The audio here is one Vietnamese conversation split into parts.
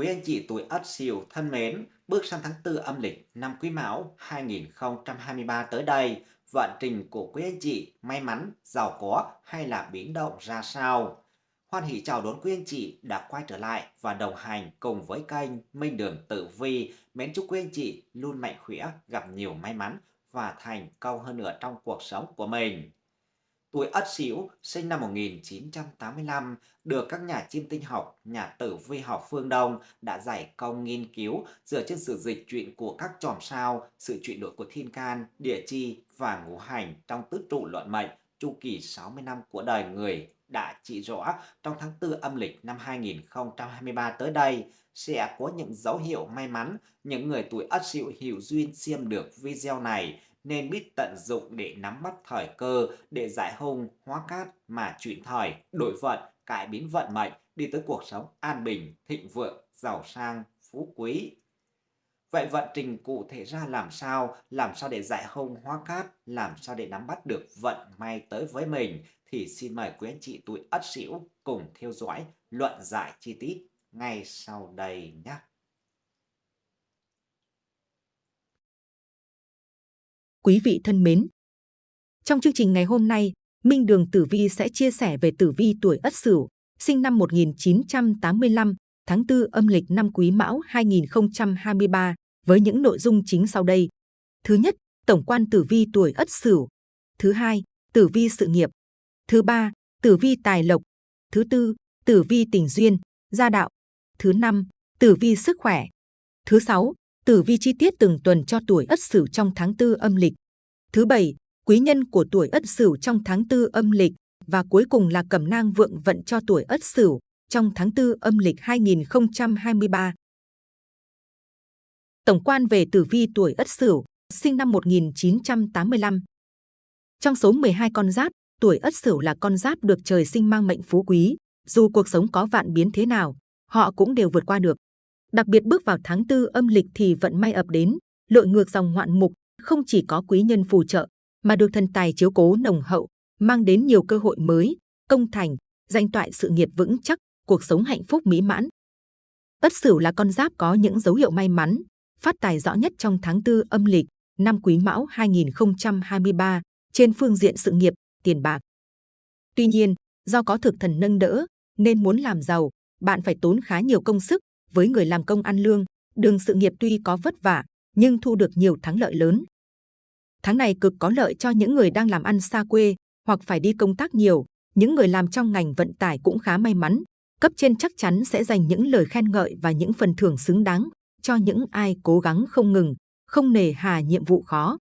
Quý anh chị tuổi Ất Sửu thân mến, bước sang tháng 4 âm lịch năm Quý Mão 2023 tới đây, vận trình của quý anh chị may mắn, giàu có hay là biến động ra sao? Hoan hỷ chào đón quý anh chị đã quay trở lại và đồng hành cùng với kênh Minh Đường Tử Vi. Mến chúc quý anh chị luôn mạnh khỏe, gặp nhiều may mắn và thành công hơn nữa trong cuộc sống của mình. Tuổi Ất Sửu sinh năm 1985 được các nhà chiêm tinh học, nhà tử vi học phương Đông đã giải công nghiên cứu dựa trên sự dịch chuyển của các chòm sao, sự chuyển đổi của thiên can, địa chi và ngũ hành trong tứ trụ luận mệnh chu kỳ 60 năm của đời người đã chỉ rõ trong tháng 4 âm lịch năm 2023 tới đây sẽ có những dấu hiệu may mắn. Những người tuổi Ất Sửu hiểu duyên xem được video này nên biết tận dụng để nắm bắt thời cơ để giải hung hóa cát mà chuyển thời, đổi vận, cải biến vận mệnh, đi tới cuộc sống an bình, thịnh vượng, giàu sang, phú quý. Vậy vận trình cụ thể ra làm sao, làm sao để giải hung hóa cát, làm sao để nắm bắt được vận may tới với mình thì xin mời quý anh chị tuổi Ất Sửu cùng theo dõi luận giải chi tiết ngay sau đây nhé. Quý vị thân mến, trong chương trình ngày hôm nay, Minh Đường Tử Vi sẽ chia sẻ về tử vi tuổi Ất Sửu, sinh năm 1985, tháng 4 âm lịch năm Quý Mão 2023 với những nội dung chính sau đây. Thứ nhất, tổng quan tử vi tuổi Ất Sửu. Thứ hai, tử vi sự nghiệp. Thứ ba, tử vi tài lộc. Thứ tư, tử vi tình duyên, gia đạo. Thứ năm, tử vi sức khỏe. Thứ sáu, tử vi chi tiết từng tuần cho tuổi Ất Sửu trong tháng 4 âm lịch. Thứ bảy, quý nhân của tuổi Ất Sửu trong tháng 4 âm lịch và cuối cùng là cẩm nang vượng vận cho tuổi Ất Sửu trong tháng 4 âm lịch 2023. Tổng quan về tử vi tuổi Ất Sửu, sinh năm 1985. Trong số 12 con giáp, tuổi Ất Sửu là con giáp được trời sinh mang mệnh phú quý, dù cuộc sống có vạn biến thế nào, họ cũng đều vượt qua được. Đặc biệt bước vào tháng tư âm lịch thì vận may ập đến, lội ngược dòng ngoạn mục, không chỉ có quý nhân phù trợ, mà được thần tài chiếu cố nồng hậu, mang đến nhiều cơ hội mới, công thành, danh toại sự nghiệp vững chắc, cuộc sống hạnh phúc mỹ mãn. Ất Sửu là con giáp có những dấu hiệu may mắn, phát tài rõ nhất trong tháng tư âm lịch, năm Quý Mão 2023 trên phương diện sự nghiệp, tiền bạc. Tuy nhiên, do có thực thần nâng đỡ, nên muốn làm giàu, bạn phải tốn khá nhiều công sức, với người làm công ăn lương, đường sự nghiệp tuy có vất vả, nhưng thu được nhiều thắng lợi lớn. Tháng này cực có lợi cho những người đang làm ăn xa quê hoặc phải đi công tác nhiều. Những người làm trong ngành vận tải cũng khá may mắn. Cấp trên chắc chắn sẽ dành những lời khen ngợi và những phần thưởng xứng đáng cho những ai cố gắng không ngừng, không nề hà nhiệm vụ khó.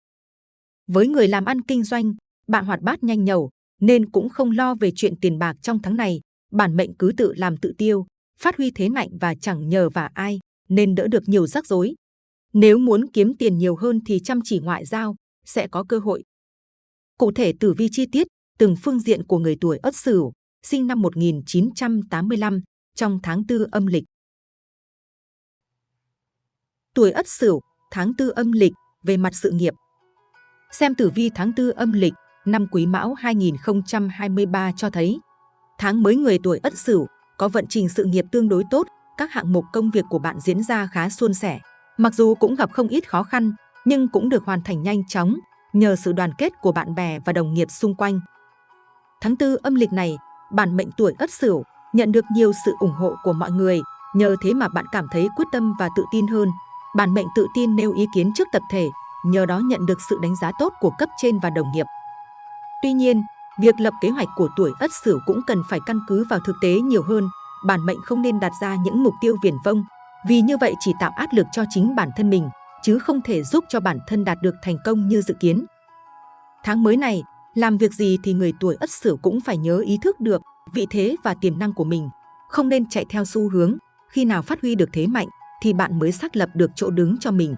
Với người làm ăn kinh doanh, bạn hoạt bát nhanh nhẩu nên cũng không lo về chuyện tiền bạc trong tháng này. Bản mệnh cứ tự làm tự tiêu, phát huy thế mạnh và chẳng nhờ vả ai, nên đỡ được nhiều rắc rối. Nếu muốn kiếm tiền nhiều hơn thì chăm chỉ ngoại giao, sẽ có cơ hội. Cụ thể tử vi chi tiết, từng phương diện của người tuổi Ất Sửu, sinh năm 1985, trong tháng 4 âm lịch. Tuổi Ất Sửu, tháng 4 âm lịch, về mặt sự nghiệp. Xem tử vi tháng 4 âm lịch, năm Quý Mão 2023 cho thấy, tháng mới người tuổi Ất Sửu có vận trình sự nghiệp tương đối tốt, các hạng mục công việc của bạn diễn ra khá suôn sẻ. Mặc dù cũng gặp không ít khó khăn, nhưng cũng được hoàn thành nhanh chóng nhờ sự đoàn kết của bạn bè và đồng nghiệp xung quanh. Tháng 4 âm lịch này, bản mệnh tuổi Ất Sửu nhận được nhiều sự ủng hộ của mọi người, nhờ thế mà bạn cảm thấy quyết tâm và tự tin hơn. Bản mệnh tự tin nêu ý kiến trước tập thể, nhờ đó nhận được sự đánh giá tốt của cấp trên và đồng nghiệp. Tuy nhiên, Việc lập kế hoạch của tuổi Ất Sửu cũng cần phải căn cứ vào thực tế nhiều hơn. Bản mệnh không nên đặt ra những mục tiêu viển vông, vì như vậy chỉ tạo áp lực cho chính bản thân mình, chứ không thể giúp cho bản thân đạt được thành công như dự kiến. Tháng mới này, làm việc gì thì người tuổi Ất Sửu cũng phải nhớ ý thức được vị thế và tiềm năng của mình, không nên chạy theo xu hướng, khi nào phát huy được thế mạnh thì bạn mới xác lập được chỗ đứng cho mình.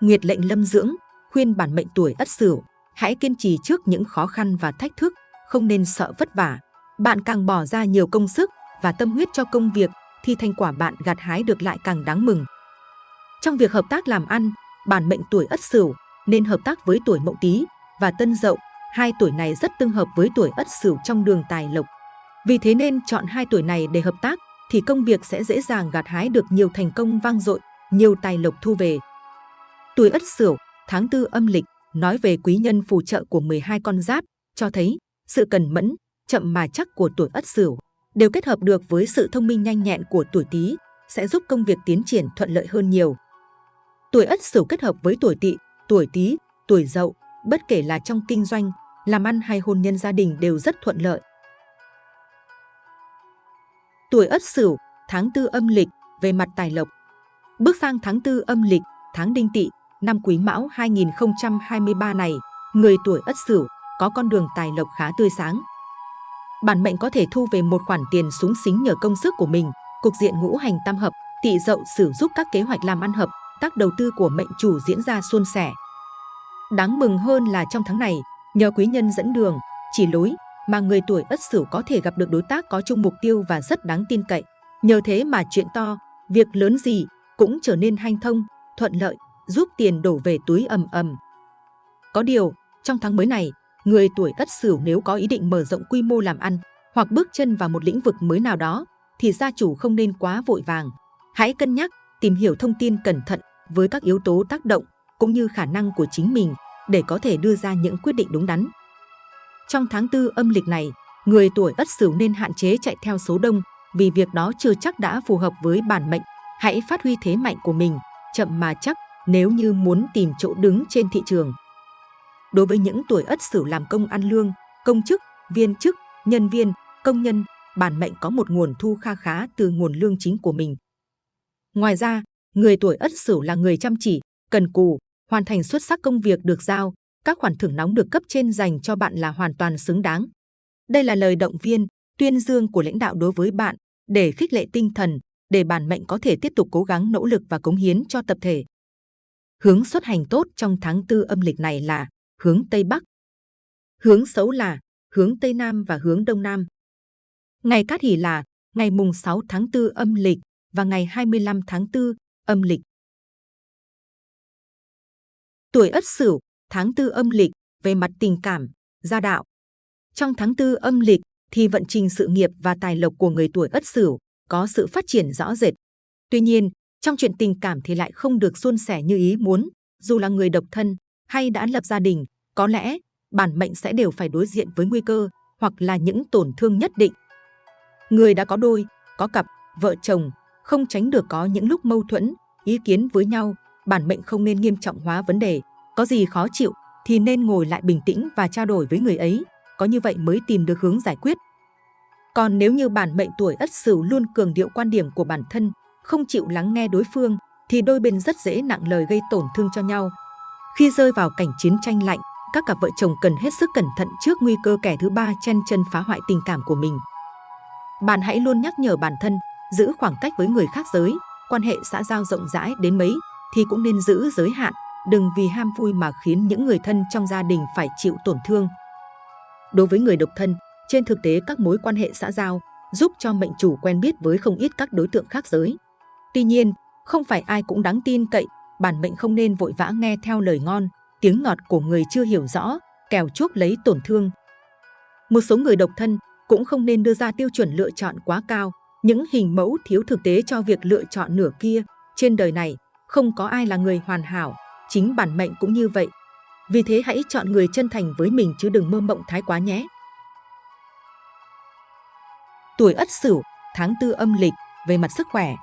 Nguyệt lệnh lâm dưỡng, khuyên bản mệnh tuổi Ất Sửu Hãy kiên trì trước những khó khăn và thách thức, không nên sợ vất vả. Bạn càng bỏ ra nhiều công sức và tâm huyết cho công việc thì thành quả bạn gặt hái được lại càng đáng mừng. Trong việc hợp tác làm ăn, bản mệnh tuổi Ất Sửu nên hợp tác với tuổi Mậu Tý và Tân Dậu. Hai tuổi này rất tương hợp với tuổi Ất Sửu trong đường tài lộc. Vì thế nên chọn hai tuổi này để hợp tác, thì công việc sẽ dễ dàng gặt hái được nhiều thành công vang dội, nhiều tài lộc thu về. Tuổi Ất Sửu, tháng tư âm lịch, nói về quý nhân phù trợ của 12 con giáp, cho thấy sự cần mẫn, chậm mà chắc của tuổi Ất Sửu đều kết hợp được với sự thông minh nhanh nhẹn của tuổi Tý, sẽ giúp công việc tiến triển thuận lợi hơn nhiều. Tuổi Ất Sửu kết hợp với tuổi Tỵ, tuổi Tý, tuổi Dậu, bất kể là trong kinh doanh, làm ăn hay hôn nhân gia đình đều rất thuận lợi. Tuổi Ất Sửu, tháng tư âm lịch, về mặt tài lộc. Bước sang tháng tư âm lịch, tháng Đinh Tỵ, năm Quý Mão 2023 này, người tuổi Ất Sửu có con đường tài lộc khá tươi sáng. Bản mệnh có thể thu về một khoản tiền súng xính nhờ công sức của mình, cục diện ngũ hành tam hợp, tỵ dậu sử giúp các kế hoạch làm ăn hợp, tác đầu tư của mệnh chủ diễn ra suôn sẻ. Đáng mừng hơn là trong tháng này, nhờ quý nhân dẫn đường, chỉ lối mà người tuổi Ất Sửu có thể gặp được đối tác có chung mục tiêu và rất đáng tin cậy. Nhờ thế mà chuyện to, việc lớn gì cũng trở nên hanh thông, thuận lợi, giúp tiền đổ về túi ầm ầm. Có điều, trong tháng mới này, người tuổi Ất Sửu nếu có ý định mở rộng quy mô làm ăn hoặc bước chân vào một lĩnh vực mới nào đó, thì gia chủ không nên quá vội vàng. Hãy cân nhắc, tìm hiểu thông tin cẩn thận với các yếu tố tác động cũng như khả năng của chính mình để có thể đưa ra những quyết định đúng đắn. Trong tháng tư âm lịch này, người tuổi Ất Sửu nên hạn chế chạy theo số đông vì việc đó chưa chắc đã phù hợp với bản mệnh. Hãy phát huy thế mạnh của mình, chậm mà chắc nếu như muốn tìm chỗ đứng trên thị trường. Đối với những tuổi Ất Sửu làm công ăn lương, công chức, viên chức, nhân viên, công nhân, bản mệnh có một nguồn thu kha khá từ nguồn lương chính của mình. Ngoài ra, người tuổi Ất Sửu là người chăm chỉ, cần cù, hoàn thành xuất sắc công việc được giao, các khoản thưởng nóng được cấp trên dành cho bạn là hoàn toàn xứng đáng. Đây là lời động viên, tuyên dương của lãnh đạo đối với bạn để khích lệ tinh thần, để bản mệnh có thể tiếp tục cố gắng nỗ lực và cống hiến cho tập thể. Hướng xuất hành tốt trong tháng tư âm lịch này là hướng Tây Bắc. Hướng xấu là hướng Tây Nam và hướng Đông Nam. Ngày cát hỷ là ngày mùng 6 tháng 4 âm lịch và ngày 25 tháng 4 âm lịch. Tuổi Ất Sửu, tháng 4 âm lịch về mặt tình cảm, gia đạo. Trong tháng 4 âm lịch thì vận trình sự nghiệp và tài lộc của người tuổi Ất Sửu có sự phát triển rõ rệt. Tuy nhiên, trong chuyện tình cảm thì lại không được suôn sẻ như ý muốn, dù là người độc thân hay đã lập gia đình, có lẽ bản mệnh sẽ đều phải đối diện với nguy cơ hoặc là những tổn thương nhất định. Người đã có đôi, có cặp, vợ chồng, không tránh được có những lúc mâu thuẫn, ý kiến với nhau, bản mệnh không nên nghiêm trọng hóa vấn đề. Có gì khó chịu thì nên ngồi lại bình tĩnh và trao đổi với người ấy, có như vậy mới tìm được hướng giải quyết. Còn nếu như bản mệnh tuổi Ất Sửu luôn cường điệu quan điểm của bản thân, không chịu lắng nghe đối phương, thì đôi bên rất dễ nặng lời gây tổn thương cho nhau. Khi rơi vào cảnh chiến tranh lạnh, các cặp vợ chồng cần hết sức cẩn thận trước nguy cơ kẻ thứ ba chen chân phá hoại tình cảm của mình. Bạn hãy luôn nhắc nhở bản thân, giữ khoảng cách với người khác giới, quan hệ xã giao rộng rãi đến mấy thì cũng nên giữ giới hạn, đừng vì ham vui mà khiến những người thân trong gia đình phải chịu tổn thương. Đối với người độc thân, trên thực tế các mối quan hệ xã giao giúp cho mệnh chủ quen biết với không ít các đối tượng khác giới. Tuy nhiên, không phải ai cũng đáng tin cậy, bản mệnh không nên vội vã nghe theo lời ngon, tiếng ngọt của người chưa hiểu rõ, kèo chuốc lấy tổn thương. Một số người độc thân cũng không nên đưa ra tiêu chuẩn lựa chọn quá cao, những hình mẫu thiếu thực tế cho việc lựa chọn nửa kia. Trên đời này, không có ai là người hoàn hảo, chính bản mệnh cũng như vậy. Vì thế hãy chọn người chân thành với mình chứ đừng mơ mộng thái quá nhé. Tuổi Ất Sửu, tháng tư âm lịch, về mặt sức khỏe.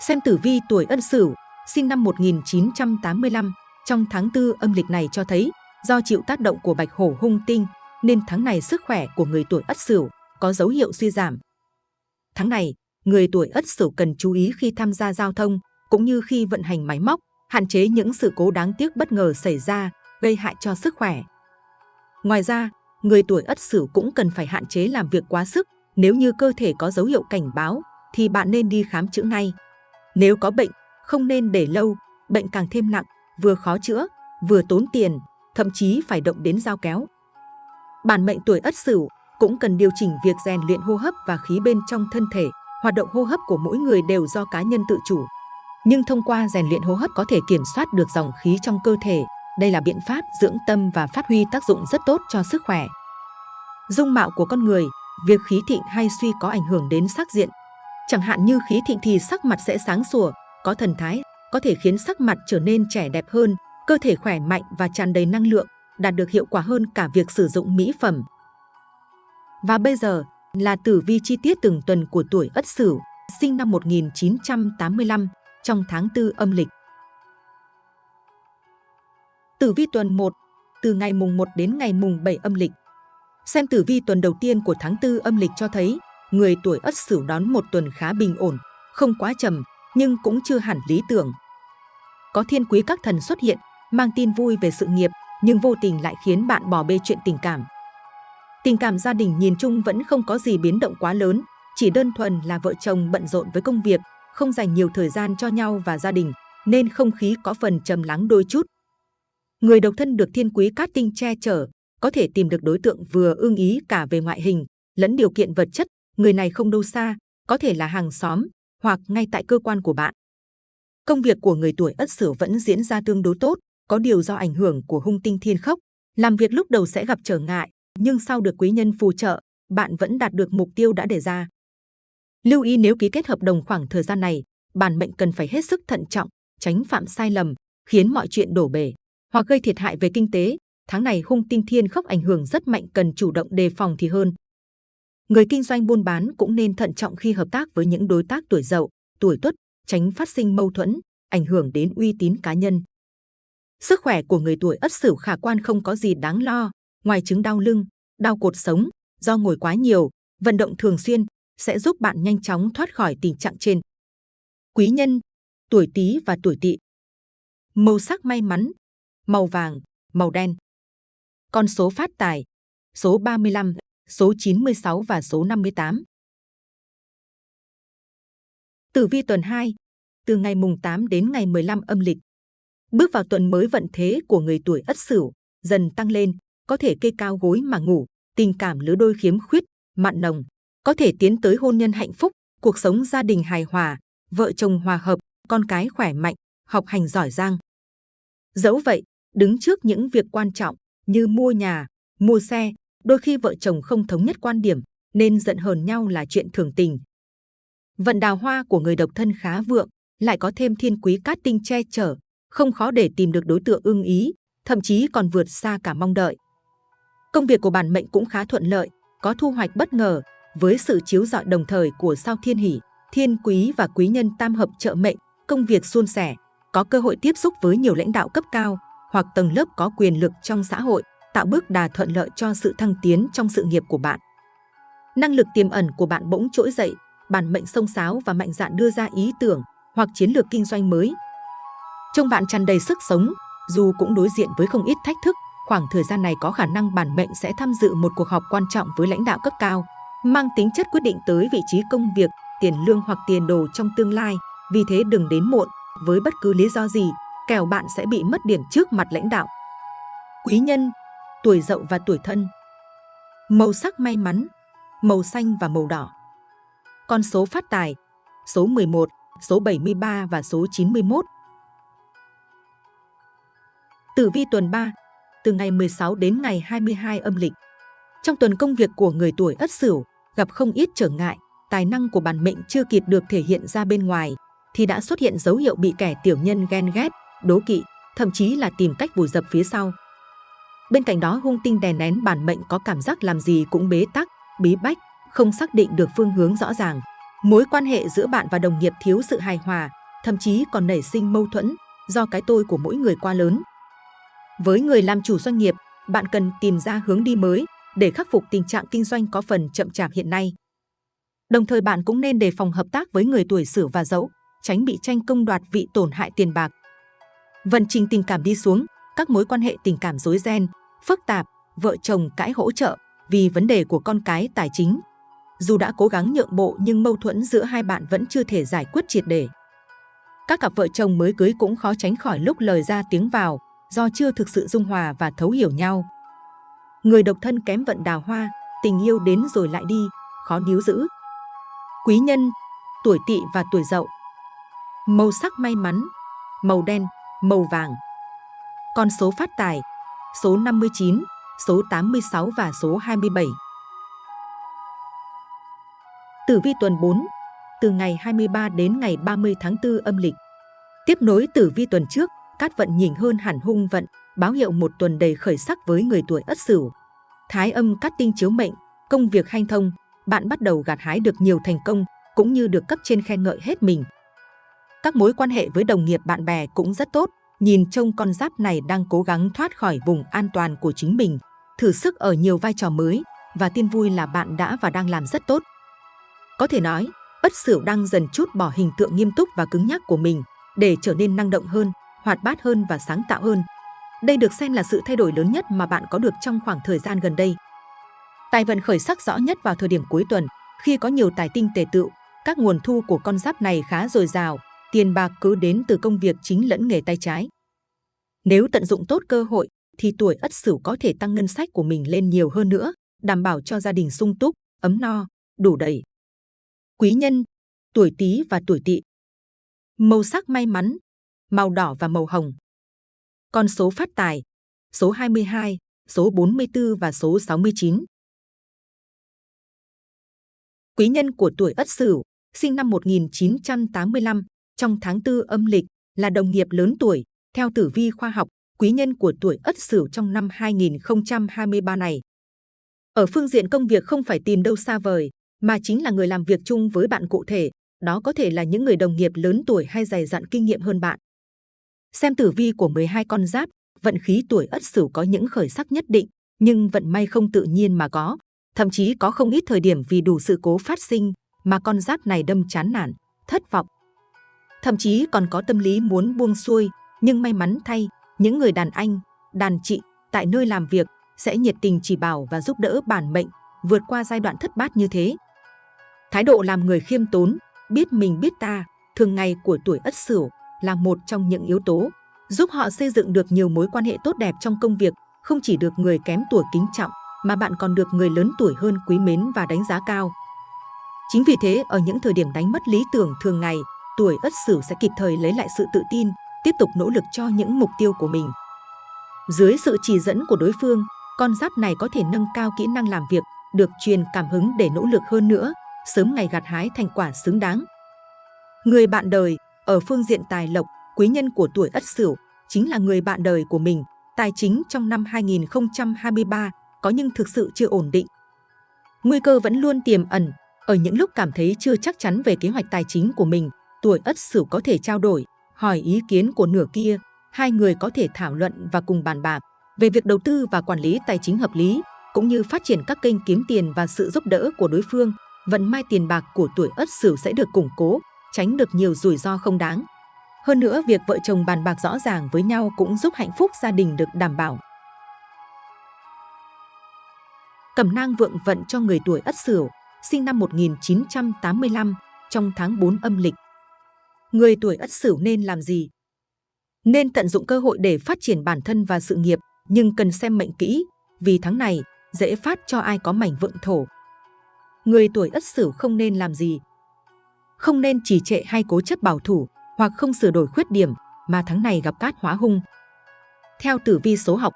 Xem tử vi tuổi Ất Sửu, sinh năm 1985, trong tháng tư âm lịch này cho thấy do chịu tác động của bạch hổ hung tinh nên tháng này sức khỏe của người tuổi Ất Sửu có dấu hiệu suy giảm. Tháng này, người tuổi Ất Sửu cần chú ý khi tham gia giao thông cũng như khi vận hành máy móc, hạn chế những sự cố đáng tiếc bất ngờ xảy ra, gây hại cho sức khỏe. Ngoài ra, người tuổi Ất Sửu cũng cần phải hạn chế làm việc quá sức. Nếu như cơ thể có dấu hiệu cảnh báo, thì bạn nên đi khám chữa ngay. Nếu có bệnh, không nên để lâu, bệnh càng thêm nặng, vừa khó chữa, vừa tốn tiền, thậm chí phải động đến dao kéo. Bản mệnh tuổi Ất Sửu cũng cần điều chỉnh việc rèn luyện hô hấp và khí bên trong thân thể. Hoạt động hô hấp của mỗi người đều do cá nhân tự chủ. Nhưng thông qua rèn luyện hô hấp có thể kiểm soát được dòng khí trong cơ thể. Đây là biện pháp dưỡng tâm và phát huy tác dụng rất tốt cho sức khỏe. Dung mạo của con người, việc khí thịnh hay suy có ảnh hưởng đến sắc diện. Chẳng hạn như khí thịnh thì sắc mặt sẽ sáng sủa, có thần thái, có thể khiến sắc mặt trở nên trẻ đẹp hơn, cơ thể khỏe mạnh và tràn đầy năng lượng, đạt được hiệu quả hơn cả việc sử dụng mỹ phẩm. Và bây giờ là tử vi chi tiết từng tuần của tuổi Ất Sửu, sinh năm 1985, trong tháng 4 âm lịch. Tử vi tuần 1, từ ngày mùng 1 đến ngày mùng 7 âm lịch. Xem tử vi tuần đầu tiên của tháng 4 âm lịch cho thấy, người tuổi Ất Sửu đón một tuần khá bình ổn, không quá trầm, nhưng cũng chưa hẳn lý tưởng. Có thiên quý các thần xuất hiện, mang tin vui về sự nghiệp, nhưng vô tình lại khiến bạn bỏ bê chuyện tình cảm. Tình cảm gia đình nhìn chung vẫn không có gì biến động quá lớn, chỉ đơn thuần là vợ chồng bận rộn với công việc, không dành nhiều thời gian cho nhau và gia đình, nên không khí có phần trầm lắng đôi chút. Người độc thân được thiên quý cát tinh che chở, có thể tìm được đối tượng vừa ưng ý cả về ngoại hình, lẫn điều kiện vật chất, người này không đâu xa, có thể là hàng xóm hoặc ngay tại cơ quan của bạn. Công việc của người tuổi Ất Sửu vẫn diễn ra tương đối tốt, có điều do ảnh hưởng của hung tinh thiên khốc, làm việc lúc đầu sẽ gặp trở ngại, nhưng sau được quý nhân phù trợ, bạn vẫn đạt được mục tiêu đã đề ra. Lưu ý nếu ký kết hợp đồng khoảng thời gian này, bản mệnh cần phải hết sức thận trọng, tránh phạm sai lầm, khiến mọi chuyện đổ bể hoặc gây thiệt hại về kinh tế. Tháng này hung tinh thiên khốc ảnh hưởng rất mạnh cần chủ động đề phòng thì hơn. Người kinh doanh buôn bán cũng nên thận trọng khi hợp tác với những đối tác tuổi dậu, tuổi tuất, tránh phát sinh mâu thuẫn, ảnh hưởng đến uy tín cá nhân. Sức khỏe của người tuổi Ất Sửu khả quan không có gì đáng lo, ngoài chứng đau lưng, đau cột sống, do ngồi quá nhiều, vận động thường xuyên sẽ giúp bạn nhanh chóng thoát khỏi tình trạng trên. Quý nhân, tuổi Tý và tuổi Tỵ. Màu sắc may mắn, màu vàng, màu đen. Con số phát tài, số 35, số 96 và số 58. Tử vi tuần 2, từ ngày mùng 8 đến ngày 15 âm lịch. Bước vào tuần mới vận thế của người tuổi Ất Sửu, dần tăng lên, có thể kê cao gối mà ngủ, tình cảm lứa đôi khiếm khuyết, mặn nồng, có thể tiến tới hôn nhân hạnh phúc, cuộc sống gia đình hài hòa, vợ chồng hòa hợp, con cái khỏe mạnh, học hành giỏi giang. Dẫu vậy, đứng trước những việc quan trọng như mua nhà, mua xe, đôi khi vợ chồng không thống nhất quan điểm nên giận hờn nhau là chuyện thường tình. Vận đào hoa của người độc thân khá vượng, lại có thêm thiên quý cát tinh che chở, không khó để tìm được đối tượng ưng ý, thậm chí còn vượt xa cả mong đợi. Công việc của bản mệnh cũng khá thuận lợi, có thu hoạch bất ngờ, với sự chiếu rọi đồng thời của sao thiên hỷ, thiên quý và quý nhân tam hợp trợ mệnh, công việc suôn sẻ, có cơ hội tiếp xúc với nhiều lãnh đạo cấp cao hoặc tầng lớp có quyền lực trong xã hội, tạo bước đà thuận lợi cho sự thăng tiến trong sự nghiệp của bạn. Năng lực tiềm ẩn của bạn bỗng trỗi dậy, bản mệnh sông sáo và mạnh dạn đưa ra ý tưởng hoặc chiến lược kinh doanh mới. Trông bạn tràn đầy sức sống, dù cũng đối diện với không ít thách thức, khoảng thời gian này có khả năng bản mệnh sẽ tham dự một cuộc họp quan trọng với lãnh đạo cấp cao, mang tính chất quyết định tới vị trí công việc, tiền lương hoặc tiền đồ trong tương lai. Vì thế đừng đến muộn với bất cứ lý do gì, kẻo bạn sẽ bị mất điểm trước mặt lãnh đạo. Quý nhân, tuổi dậu và tuổi thân. Màu sắc may mắn, màu xanh và màu đỏ. Con số phát tài, số 11, số 73 và số 91. Tử vi tuần 3, từ ngày 16 đến ngày 22 âm lịch. Trong tuần công việc của người tuổi Ất Sửu, gặp không ít trở ngại, tài năng của bản mệnh chưa kịp được thể hiện ra bên ngoài, thì đã xuất hiện dấu hiệu bị kẻ tiểu nhân ghen ghét, đố kỵ, thậm chí là tìm cách vùi dập phía sau. Bên cạnh đó hung tinh đè nén bản mệnh có cảm giác làm gì cũng bế tắc, bí bách, không xác định được phương hướng rõ ràng. Mối quan hệ giữa bạn và đồng nghiệp thiếu sự hài hòa, thậm chí còn nảy sinh mâu thuẫn do cái tôi của mỗi người quá lớn. Với người làm chủ doanh nghiệp, bạn cần tìm ra hướng đi mới để khắc phục tình trạng kinh doanh có phần chậm chạp hiện nay. Đồng thời bạn cũng nên đề phòng hợp tác với người tuổi Sửu và Dậu, tránh bị tranh công đoạt vị tổn hại tiền bạc. Vận trình tình cảm đi xuống, các mối quan hệ tình cảm rối ren, phức tạp, vợ chồng cãi hỗ trợ vì vấn đề của con cái tài chính. Dù đã cố gắng nhượng bộ nhưng mâu thuẫn giữa hai bạn vẫn chưa thể giải quyết triệt để. Các cặp vợ chồng mới cưới cũng khó tránh khỏi lúc lời ra tiếng vào do chưa thực sự dung hòa và thấu hiểu nhau. Người độc thân kém vận đào hoa, tình yêu đến rồi lại đi, khó níu giữ. Quý nhân, tuổi tỵ và tuổi dậu. Màu sắc may mắn, màu đen, màu vàng. Con số phát tài, số 59, số 86 và số 27. Tử vi tuần 4, từ ngày 23 đến ngày 30 tháng 4 âm lịch. Tiếp nối tử vi tuần trước, cát vận nhìn hơn hẳn hung vận, báo hiệu một tuần đầy khởi sắc với người tuổi Ất Sửu. Thái âm cát tinh chiếu mệnh, công việc hanh thông, bạn bắt đầu gặt hái được nhiều thành công, cũng như được cấp trên khen ngợi hết mình. Các mối quan hệ với đồng nghiệp bạn bè cũng rất tốt, nhìn trông con giáp này đang cố gắng thoát khỏi vùng an toàn của chính mình, thử sức ở nhiều vai trò mới, và tin vui là bạn đã và đang làm rất tốt. Có thể nói, Ất Sửu đang dần chút bỏ hình tượng nghiêm túc và cứng nhắc của mình để trở nên năng động hơn, hoạt bát hơn và sáng tạo hơn. Đây được xem là sự thay đổi lớn nhất mà bạn có được trong khoảng thời gian gần đây. Tài vận khởi sắc rõ nhất vào thời điểm cuối tuần, khi có nhiều tài tinh tề tựu, các nguồn thu của con giáp này khá dồi dào, tiền bạc cứ đến từ công việc chính lẫn nghề tay trái. Nếu tận dụng tốt cơ hội, thì tuổi Ất Sửu có thể tăng ngân sách của mình lên nhiều hơn nữa, đảm bảo cho gia đình sung túc, ấm no, đủ đầy. Quý nhân, tuổi Tý và tuổi Tỵ. Màu sắc may mắn, màu đỏ và màu hồng. Con số phát tài, số 22, số 44 và số 69. Quý nhân của tuổi Ất Sửu, sinh năm 1985, trong tháng 4 âm lịch, là đồng nghiệp lớn tuổi. Theo tử vi khoa học, quý nhân của tuổi Ất Sửu trong năm 2023 này. Ở phương diện công việc không phải tìm đâu xa vời, mà chính là người làm việc chung với bạn cụ thể. Đó có thể là những người đồng nghiệp lớn tuổi hay dày dặn kinh nghiệm hơn bạn. Xem tử vi của 12 con giáp, vận khí tuổi Ất Sửu có những khởi sắc nhất định, nhưng vận may không tự nhiên mà có. Thậm chí có không ít thời điểm vì đủ sự cố phát sinh mà con giáp này đâm chán nản, thất vọng. Thậm chí còn có tâm lý muốn buông xuôi, nhưng may mắn thay, những người đàn anh, đàn chị tại nơi làm việc sẽ nhiệt tình chỉ bảo và giúp đỡ bản mệnh vượt qua giai đoạn thất bát như thế. Thái độ làm người khiêm tốn, biết mình biết ta, thường ngày của tuổi Ất Sửu là một trong những yếu tố giúp họ xây dựng được nhiều mối quan hệ tốt đẹp trong công việc, không chỉ được người kém tuổi kính trọng, mà bạn còn được người lớn tuổi hơn quý mến và đánh giá cao. Chính vì thế, ở những thời điểm đánh mất lý tưởng thường ngày, tuổi Ất Sửu sẽ kịp thời lấy lại sự tự tin, tiếp tục nỗ lực cho những mục tiêu của mình. Dưới sự chỉ dẫn của đối phương, con giáp này có thể nâng cao kỹ năng làm việc, được truyền cảm hứng để nỗ lực hơn nữa, sớm ngày gặt hái thành quả xứng đáng. Người bạn đời, ở phương diện tài lộc, quý nhân của tuổi Ất Sửu chính là người bạn đời của mình. Tài chính trong năm 2023 có nhưng thực sự chưa ổn định. Nguy cơ vẫn luôn tiềm ẩn. Ở những lúc cảm thấy chưa chắc chắn về kế hoạch tài chính của mình, tuổi Ất Sửu có thể trao đổi, hỏi ý kiến của nửa kia. Hai người có thể thảo luận và cùng bàn bạc về việc đầu tư và quản lý tài chính hợp lý, cũng như phát triển các kênh kiếm tiền và sự giúp đỡ của đối phương. Vận may tiền bạc của tuổi Ất Sửu sẽ được củng cố, tránh được nhiều rủi ro không đáng. Hơn nữa, việc vợ chồng bàn bạc rõ ràng với nhau cũng giúp hạnh phúc gia đình được đảm bảo. Cẩm nang vượng vận cho người tuổi Ất Sửu, sinh năm 1985, trong tháng 4 âm lịch. Người tuổi Ất Sửu nên làm gì? Nên tận dụng cơ hội để phát triển bản thân và sự nghiệp, nhưng cần xem mệnh kỹ, vì tháng này dễ phát cho ai có mảnh vượng thổ. Người tuổi Ất Sửu không nên làm gì? Không nên chỉ trệ hay cố chấp bảo thủ, hoặc không sửa đổi khuyết điểm, mà tháng này gặp cát hóa hung. Theo tử vi số học,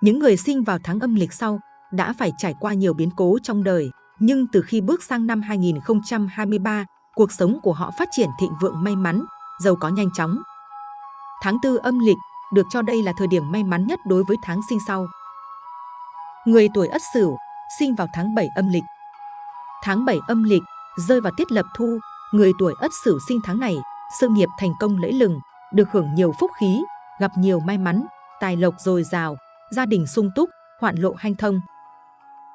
những người sinh vào tháng âm lịch sau đã phải trải qua nhiều biến cố trong đời, nhưng từ khi bước sang năm 2023, cuộc sống của họ phát triển thịnh vượng may mắn, giàu có nhanh chóng. Tháng tư âm lịch được cho đây là thời điểm may mắn nhất đối với tháng sinh sau. Người tuổi Ất Sửu sinh vào tháng 7 âm lịch. Tháng 7 âm lịch rơi vào tiết lập thu, người tuổi Ất Sửu sinh tháng này, sự nghiệp thành công lẫy lừng, được hưởng nhiều phúc khí, gặp nhiều may mắn, tài lộc dồi dào, gia đình sung túc, hoạn lộ hanh thông.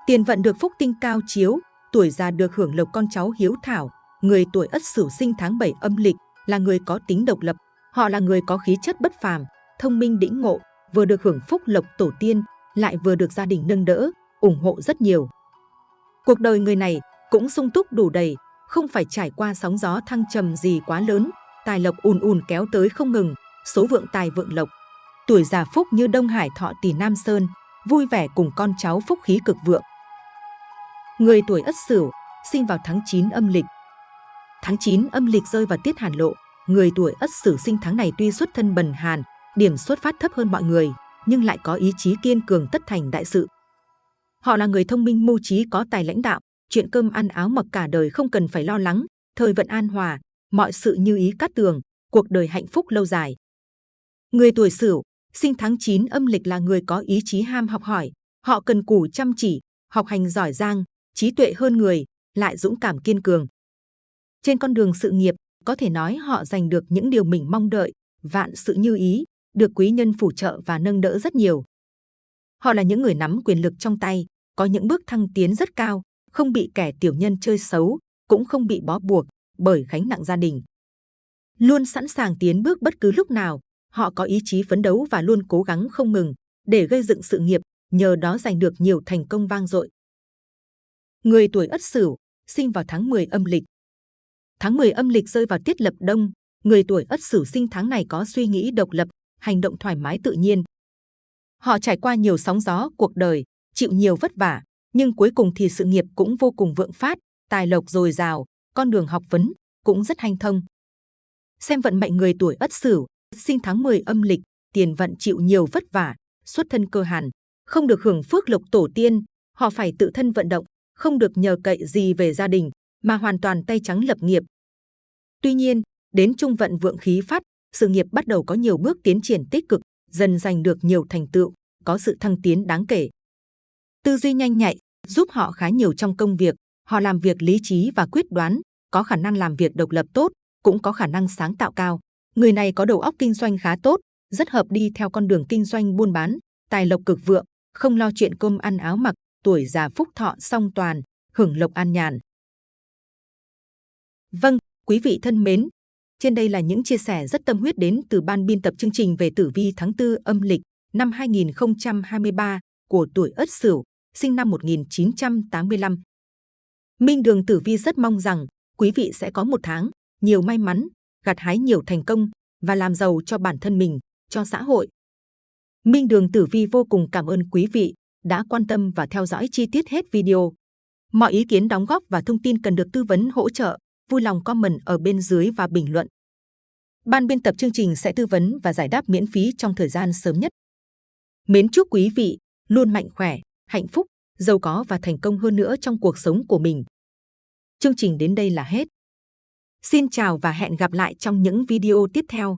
Tiền vận được phúc tinh cao chiếu, tuổi già được hưởng lộc con cháu hiếu thảo. Người tuổi Ất Sửu sinh tháng 7 âm lịch là người có tính độc lập. Họ là người có khí chất bất phàm, thông minh đĩnh ngộ, vừa được hưởng phúc lộc tổ tiên, lại vừa được gia đình nâng đỡ, ủng hộ rất nhiều. Cuộc đời người này cũng sung túc đủ đầy, không phải trải qua sóng gió thăng trầm gì quá lớn, tài lộc ùn ùn kéo tới không ngừng, số vượng tài vượng lộc. Tuổi già phúc như Đông Hải Thọ Tỷ Nam Sơn, vui vẻ cùng con cháu phúc khí cực vượng. Người tuổi Ất Sửu, sinh vào tháng 9 âm lịch. Tháng 9 âm lịch rơi vào tiết hàn lộ, người tuổi Ất Sửu sinh tháng này tuy xuất thân bần hàn, điểm xuất phát thấp hơn mọi người, nhưng lại có ý chí kiên cường tất thành đại sự. Họ là người thông minh mưu trí có tài lãnh đạo, chuyện cơm ăn áo mặc cả đời không cần phải lo lắng, thời vận an hòa, mọi sự như ý cát tường, cuộc đời hạnh phúc lâu dài. Người tuổi Sửu, sinh tháng 9 âm lịch là người có ý chí ham học hỏi, họ cần cù chăm chỉ, học hành giỏi giang, trí tuệ hơn người, lại dũng cảm kiên cường. Trên con đường sự nghiệp, có thể nói họ giành được những điều mình mong đợi, vạn sự như ý, được quý nhân phù trợ và nâng đỡ rất nhiều. Họ là những người nắm quyền lực trong tay, có những bước thăng tiến rất cao, không bị kẻ tiểu nhân chơi xấu, cũng không bị bó buộc bởi gánh nặng gia đình. Luôn sẵn sàng tiến bước bất cứ lúc nào, họ có ý chí phấn đấu và luôn cố gắng không ngừng để gây dựng sự nghiệp, nhờ đó giành được nhiều thành công vang dội. Người tuổi Ất Sửu, sinh vào tháng 10 âm lịch. Tháng 10 âm lịch rơi vào tiết lập đông, người tuổi Ất Sửu sinh tháng này có suy nghĩ độc lập, hành động thoải mái tự nhiên. Họ trải qua nhiều sóng gió cuộc đời, chịu nhiều vất vả, nhưng cuối cùng thì sự nghiệp cũng vô cùng vượng phát, tài lộc dồi dào, con đường học vấn cũng rất hanh thông. Xem vận mệnh người tuổi Ất Sửu, sinh tháng 10 âm lịch, tiền vận chịu nhiều vất vả, xuất thân cơ hàn, không được hưởng phước lộc tổ tiên, họ phải tự thân vận động, không được nhờ cậy gì về gia đình, mà hoàn toàn tay trắng lập nghiệp. Tuy nhiên, đến trung vận vượng khí phát, sự nghiệp bắt đầu có nhiều bước tiến triển tích cực, dần giành được nhiều thành tựu, có sự thăng tiến đáng kể. Tư duy nhanh nhạy giúp họ khá nhiều trong công việc, họ làm việc lý trí và quyết đoán, có khả năng làm việc độc lập tốt, cũng có khả năng sáng tạo cao. Người này có đầu óc kinh doanh khá tốt, rất hợp đi theo con đường kinh doanh buôn bán, tài lộc cực vượng, không lo chuyện cơm ăn áo mặc, tuổi già phúc thọ song toàn, hưởng lộc an nhàn. Vâng, quý vị thân mến, trên đây là những chia sẻ rất tâm huyết đến từ ban biên tập chương trình về tử vi tháng 4 âm lịch năm 2023 của tuổi Ất Sửu, sinh năm 1985. Minh Đường Tử Vi rất mong rằng quý vị sẽ có một tháng nhiều may mắn, gặt hái nhiều thành công và làm giàu cho bản thân mình, cho xã hội. Minh Đường Tử Vi vô cùng cảm ơn quý vị đã quan tâm và theo dõi chi tiết hết video. Mọi ý kiến đóng góp và thông tin cần được tư vấn hỗ trợ, vui lòng comment ở bên dưới và bình luận. Ban biên tập chương trình sẽ tư vấn và giải đáp miễn phí trong thời gian sớm nhất. Mến chúc quý vị luôn mạnh khỏe, hạnh phúc, giàu có và thành công hơn nữa trong cuộc sống của mình. Chương trình đến đây là hết. Xin chào và hẹn gặp lại trong những video tiếp theo.